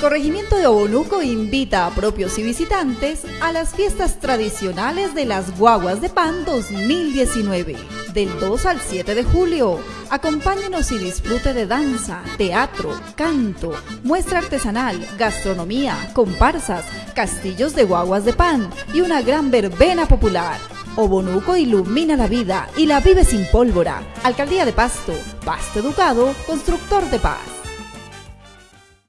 corregimiento de Obonuco invita a propios y visitantes a las fiestas tradicionales de las Guaguas de Pan 2019, del 2 al 7 de julio. Acompáñenos y disfrute de danza, teatro, canto, muestra artesanal, gastronomía, comparsas, castillos de guaguas de pan y una gran verbena popular. Obonuco ilumina la vida y la vive sin pólvora. Alcaldía de Pasto, Pasto Educado, Constructor de Paz.